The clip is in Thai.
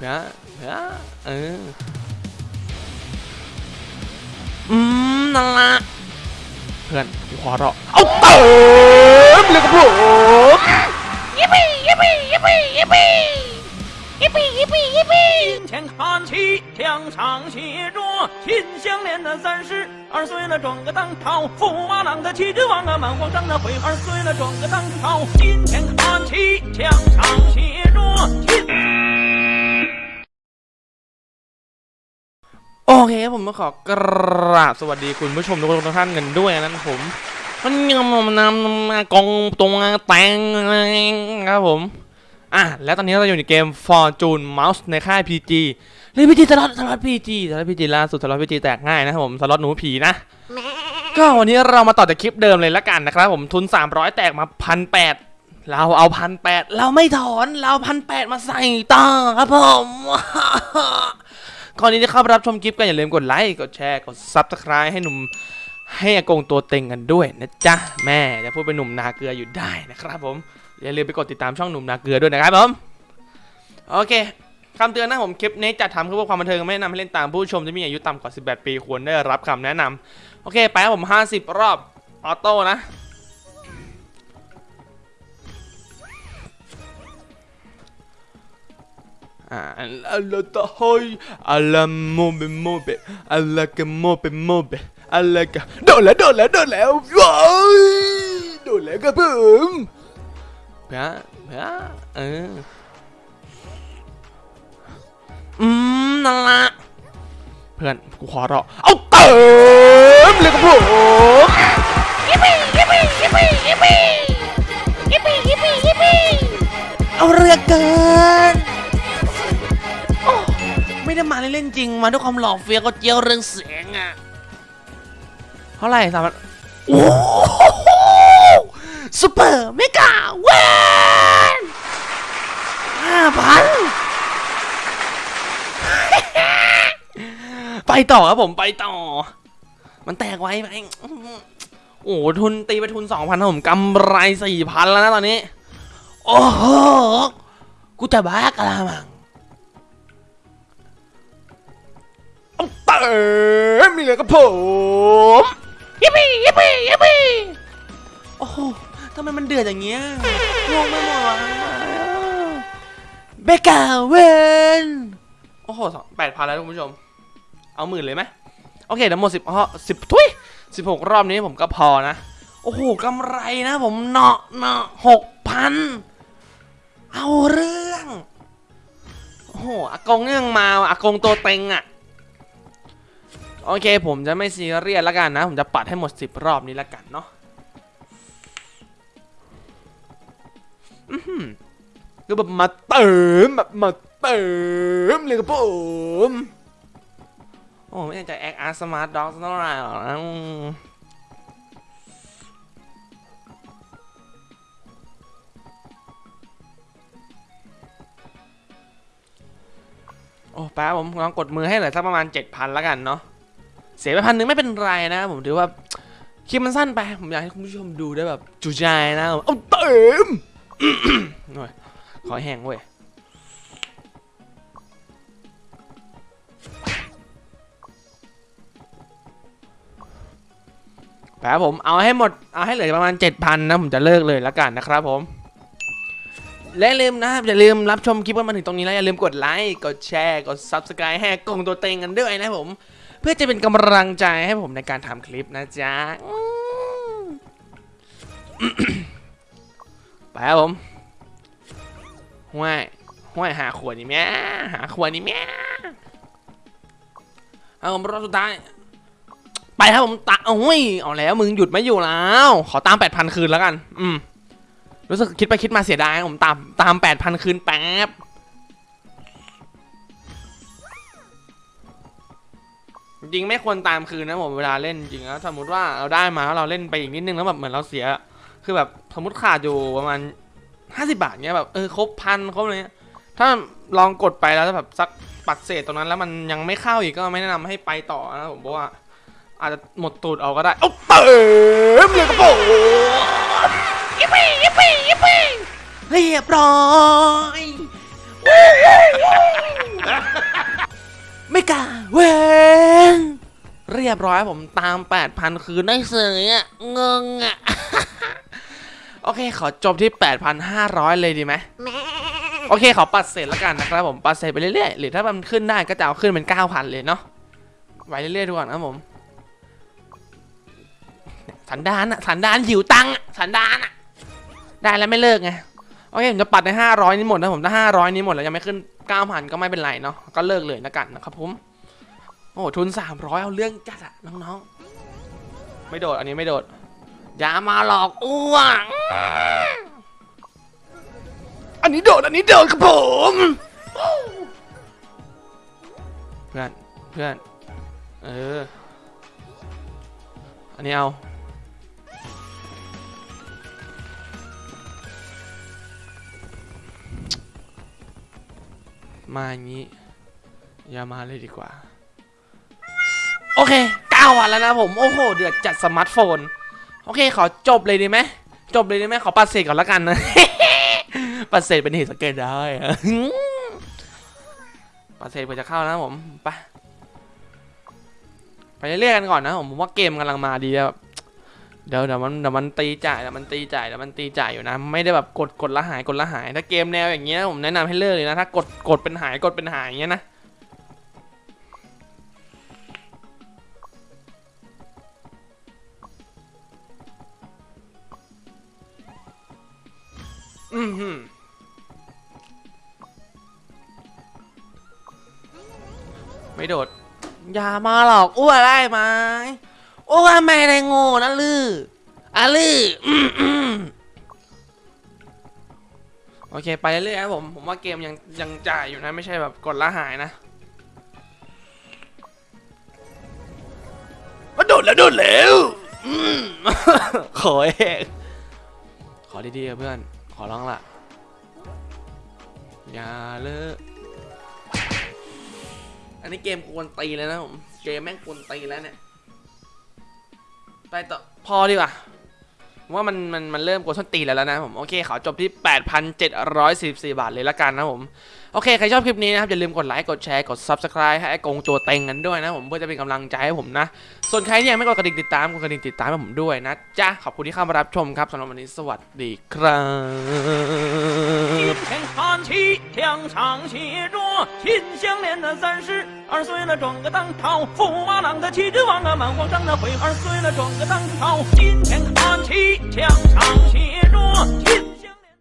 เพื่อเพื่อเอออืมนั่นละเพื่อนกูขอรอเอาเติมเลยครับผม ยิปปี้ยิปปี้ยิปปี้ยิปปี้ยิปปี้ยิปปี้ยิปปี้ 金钱看齐，墙上写着“秦香莲的三十二岁了，装个当朝。驸马郎的齐君王啊，满皇上的回二岁了，装个当朝。金钱看齐，墙上写着 เคผมมาขอกราบสวัสดีคุณผู้ชมทุกท่านกันด้วยนะผมมันยังมานำมากองตรงแตงครับผมอะแล้วตอนนี้เราอยู่ในเกม Fortune Mouse ในค่าย PG เล่น PG สล็อตสล็อต PG สล็อต PG ล่าสุดสล็อต PG แตกง่ายนะครับผมสล็อตหนูผีนะก็วันนี้เรามาต่อจากคลิปเดิมเลยละกันนะครับผมทุน 300 แตกมาพันแปดเราเอาพันแปดเราไม่ถอนเราพันแปดมาใส่ต่อครับผม ก่อนนี้จะเข้าไปรับชมคลิปกันอย่าลืมกดไลค์กดแชร์กด subscribe ให้หนุ่มให้อากงตัวเต็งกันด้วยนะจ๊ะแม่จะพูดเป็นหนุ่มนาเกลืออยู่ได้นะครับผมอย่าลืมไปกดติดตามช่องหนุ่มนาเกลือด้วยนะครับผมโอเคคำเตือนนะผมคลิปนี้จัดทำเพื่อความบันเทิงไม่แนะนำให้เล่นตามผู้ชมที่มีอายุต่ำกว่า 18 ปีควรได้รับคำแนะนำโอเค ไปครับผม 50 รอบออโต้นะะโมเบโมเบอัลลากะโดนแล้วโดนแล้วโดนแล้วว้ายโดนแล้วครับผมเพื่อเพื่อเอออืมนั่นละเพื่อนกูขอรอเอาเติมเลยครับผมยิปปี้ยิปปี้ยิปปี้ยิปปี้ยิปปี้ยิปปี้ยิปปี้เอาเรือเกินโอ้ไม่ได้มาเล่นๆจริงมาด้วยความหล่อเฟี้ยวก็เจียวเรื่องเสียงอะเท่าไหร่สามพันโอ้โหซูเปอร์เมกาเวนห้าพันไปต่อครับผมไปต่อ มันแตกไว้ไปโอ้โหทุนตีไปทุนสองพันผมกำไรสี่พันแล้วนะตอนนี้ โอ้โห กูจะบ้ากะละมัง เอาเติมมีเลยครับผมยิปปี้ยิปปี้ยิปปี้โอ้โหทำไมมันเดือดอย่างเงี้ยงงไปหมดเบกาเวนโอ้โหแปดพันแล้วคุณผู้ชม เอาหมื่นเลยไหมโอเคเดี๋ยวหมดสิบสิบทุยสิบหกรอบนี้ผมก็พอนะ โอ้โหกำไรนะผมเนาะเนาะหกพันเอาเรื่อง โอ้โหอากงยังมาว่ะอากงตัวเต็งอะ โอเค ผมจะไม่ซีเรียสแล้วกันนะ ผมจะปัดให้หมดสิบรอบนี้แล้วกันเนาะอื้อหือก็แบบมาเติมแบบมาเติมเลยครับผมโอ้ไม่อยากจแอคอาร์สมาร์ทด็อกเท่าไหร่หรอกนะอืมโอ้แป๊บผมลองกดมือให้เหลือสักประมาณ 7,000แล้วกันเนาะ เสียไปพันหนึ่งไม่เป็นไรนะผมถือว่าคลิปมันสั้นไป ผมอยากให้คุณผู้ชมดูได้แบบจุใจนะเอาเติมหน่อยขอแห้งเว้ยแป๊บผมเอาให้หมด เอาให้เหลือประมาณ 7,000 นะ ผมจะเลิกเลยล้วกันนะครับผม และลืมนะครับ อย่าลืมรับชมคลิปว่ามาถึงตรงนี้แล้ว อย่าลืมกดไลค์ กดแชร์ กด Subscribe ให้กงตัวเต็งกันด้วยนะผม เพื่อจะเป็นกำลังใจให้ผมในการทำคลิปนะจ๊ะไปครับผมห้วยห้วยหาขวดนี่แม่หาขวดนี่แม่เอาผมรอบสุดท้าย ไปครับผมตะโอ้ยเอาแล้วมึงหยุดไม่อยู่แล้ว ขอตามแปดพันคืนแล้วกัน อืมรู้สึกคิดไปคิดมาเสียดายผมตามตามแปดพันคืนแป๊บ จริงๆไม่ควรตามคืนนะผมเวลาเล่นจริงนะสมมติว่าเราได้มาแล้วเราเล่นไปอีกนิดนึงแล้วแบบเหมือนเราเสีย คือแบบสมมติขาดอยู่ประมาณห้าสิบาทเนี้ยแบบเออครบพันครบอะไรเนี้ยถ้าลองกดไปแล้วแบบสักปัดเศษตรงนั้นแล้วมันยังไม่เข้าอีกก็ไม่แนะนำให้ไปต่อนะผมบอกว่า อาจจะหมดตูดเอาก็ได้เอาเติมเลยครับผมยิปปี้ยิปปี้ยิปปี้เรียบร้อย ยบร้อยผมตาม 8,000 คืนได้เสยอะเงงอะ โอเค ขอจบที่ 8,500 เลยดีไหมโอเคขอปัดเศษแล้วกันนะครับผมปัดเศษไปเรื่อยๆหรือถ้ามันขึ้นได้ก็จะเอาขึ้นเป็น 9,000 เลยเนาะไว้เรื่อยๆดูก่อนนะผมสันดานอะสันดานหิวตังอะสันดานอะได้แล้วไม่เลิกไงโอเคผมจะปัดใน 500 นี้หมดนะผมถ้า500 นี้หมดแล้วยังไม่ขึ้น 9,000 ก็ไม่เป็นไรเนาะก็เลิกเลยแล้วกันนะครับผม โอ้ทุน300เอาเรื่องจัดอะน้องๆ ไม่โดดอันนี้ไม่โดด อย่ามาหลอกอ้วง อันนี้โดดอันนี้โดดครับผมเพื่อนเพื่อนเออ อันนี้เอามาอย่างนี้ อย่ามาเลยดีกว่า วันแล้วนะผม โอ้โห เดือดจัดสมาร์ทโฟน โอเค ขอจบเลยดีไหม จบเลยดีไหมขอปัดเศษก่อนล้วกันนะ ปัดเศษเป็นเหตุสังเกตได้ปัดเศษเพื่อจะเข้านะผมไปไปเรื่อยๆกันก่อนนะผมผมว่าเกมกำลังมาดีแบบเดี๋ยวเดี๋ยวมันเดี๋ยวมันตีจ่ายเดี๋ยวมันตีจ่ายเดี๋ยวมันตีจ่ายอยู่นะ ไม่ได้แบบกดกดละหายกดละหาย ถ้าเกมแนวอย่างเงี้ยผมแนะนำให้เลิกเลยนะถ้ากดกดเป็นหายกดเป็นหายอย่างเงี้ยนะ อืมหืมไม่โดด อย่ามาหลอกอ้วได้ไหมอ้วไม่ได้โง่นะลืออะลืออืมอืมโอเค ไปเรื่อยๆครับผม ผมว่าเกมยังยังจ่ายอยู่นะ ไม่ใช่แบบกดละหายนะมาโดดแล้วโดดแล้วอืมขอเองขอดีๆอะเพื่อนข อร้องละอย่าเลิกอันนี้เกมกวนตีแล้วนะผม เกมแม่งกวนตีแล้วเนี่ย ไปต่อ พอดีกว่า ว่ามันมันมันเริ่มกวนส้นตีนแล้วนะผมโอเคขอจบที่ 8,744 บาทเลยละกันนะผมโอเค ใครชอบคลิปนี้นะครับ อย่าลืมกดไลค์กดแชร์กด Subscribe ให้ไอ้กงโจเต็งกันด้วยนะผมเพื่อจะเป็นกำลังใจให้ผมนะ ส่วนใครที่ยังไม่กดกระดิ่งติดตามกดกระดิ่งติดตามให้ผมด้วยนะจ๊ะขอบคุณที่เข้ามารับชมครับสำหรับวันนี้สวัสดีครับ 今天看齐，墙上写着“心相连”的三十二岁了，撞个当朝，驸马郎的旗帜王啊，满皇上的回二岁了，撞个当朝。今天看齐，墙上写着。